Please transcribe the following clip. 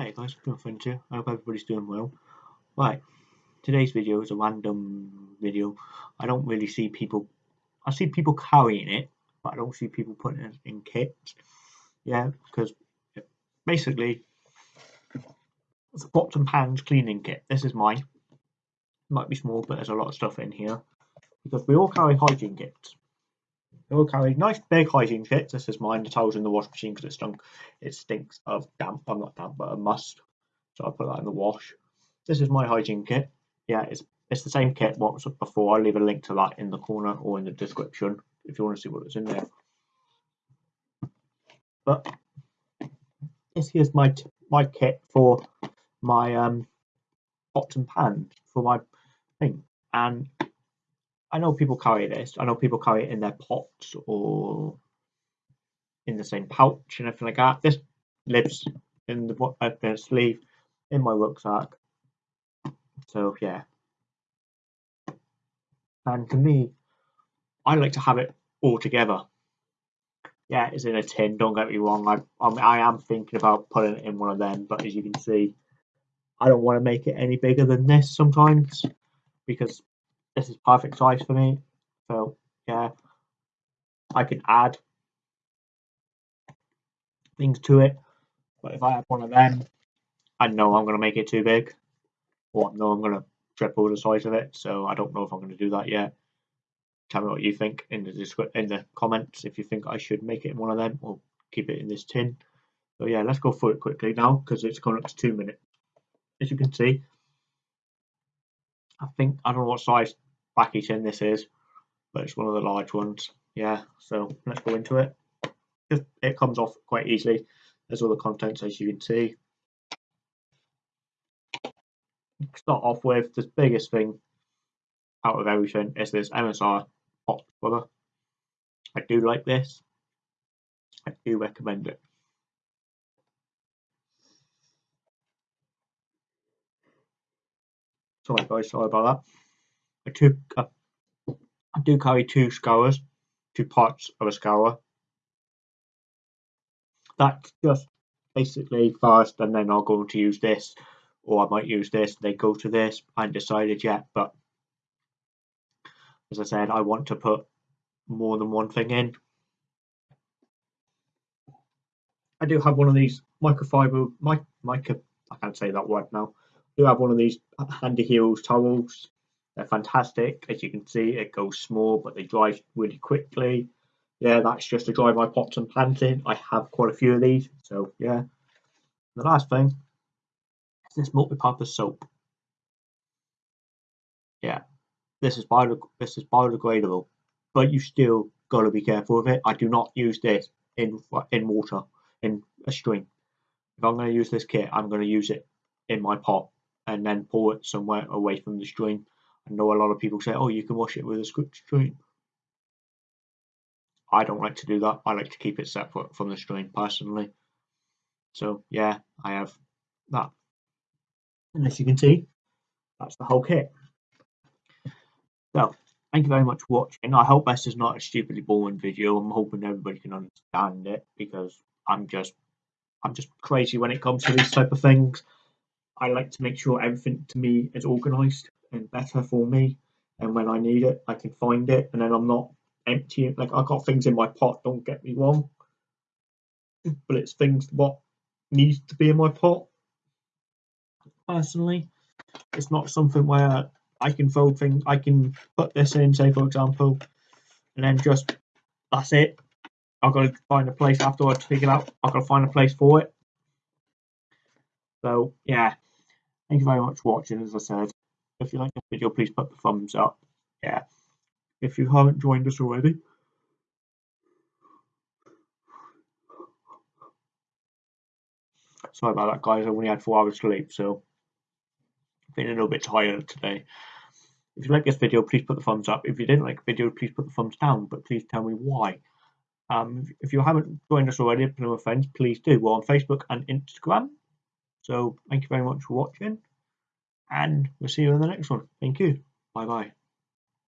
Hi guys, friend here. I hope everybody's doing well. Right, today's video is a random video. I don't really see people, I see people carrying it, but I don't see people putting it in kits. Yeah, because basically, it's a pots and pans cleaning kit. This is mine. Might be small, but there's a lot of stuff in here. Because we all carry hygiene kits. We all carry nice big hygiene kits. This is mine. The towels in the wash machine because it stunk. It stinks of damp. I'm not damp, but a must. So I put that in the wash. This is my hygiene kit. Yeah, it's it's the same kit what was before. I'll leave a link to that in the corner or in the description if you want to see what's in there. But this here's my my kit for my um pots and pans for my thing, and I know people carry this. I know people carry it in their pots or in the same pouch and everything like that. This lives in the, uh, the sleeve in my rucksack. So yeah. And to me, I like to have it all together. Yeah, it's in a tin. Don't get me wrong. I I'm, I am thinking about putting it in one of them, but as you can see, I don't want to make it any bigger than this sometimes because this is perfect size for me. So yeah, I can add things to it. But if I have one of them, I know I'm going to make it too big. Or I know I'm going to triple the size of it. So I don't know if I'm going to do that yet. Tell me what you think in the in the comments if you think I should make it in one of them or keep it in this tin. So yeah, let's go through it quickly now because it's gone up to two minutes. As you can see, I think I don't know what size backy tin this is, but it's one of the large ones. Yeah, so let's go into it. It comes off quite easily. There's all the contents as you can see. Start off with the biggest thing out of everything is this MSR pot brother. I do like this. I do recommend it. Sorry guys, sorry about that. I took a, I do carry two scours, two parts of a scour. That's just basically first, and then I'll go to use this, or I might use this. They go to this. I haven't decided yet, but as I said, I want to put more than one thing in. I do have one of these microfiber, mic, micro, I can't say that word now. Do have one of these handy heels towels they're fantastic. As you can see, it goes small, but they dry really quickly. Yeah, that's just to dry my pots and pans in. I have quite a few of these. So, yeah. The last thing is this multi-purpose soap. Yeah, this is, this is biodegradable, but you still got to be careful with it. I do not use this in in water, in a stream. If I'm going to use this kit, I'm going to use it in my pot and then pour it somewhere away from the stream I know a lot of people say, oh, you can wash it with a stream. I don't like to do that. I like to keep it separate from the stream personally. So yeah, I have that. And as you can see, that's the whole kit. So thank you very much for watching. I hope this is not a stupidly boring video. I'm hoping everybody can understand it because I'm just I'm just crazy when it comes to these type of things. I like to make sure everything to me is organized and better for me. And when I need it, I can find it, and then I'm not emptying. Like I got things in my pot. Don't get me wrong, but it's things what needs to be in my pot. Personally, it's not something where I can fold things. I can put this in, say for example, and then just that's it. I've got to find a place afterwards to figure it out. I've got to find a place for it. So yeah, thank you very much for watching. As I said. If you like this video, please put the thumbs up. Yeah. If you haven't joined us already, sorry about that, guys. I only had four hours sleep, so I'm feeling a little bit tired today. If you like this video, please put the thumbs up. If you didn't like the video, please put the thumbs down, but please tell me why. Um, if you haven't joined us already, with friends, please do. We're on Facebook and Instagram. So thank you very much for watching and we'll see you in the next one. Thank you. Bye bye.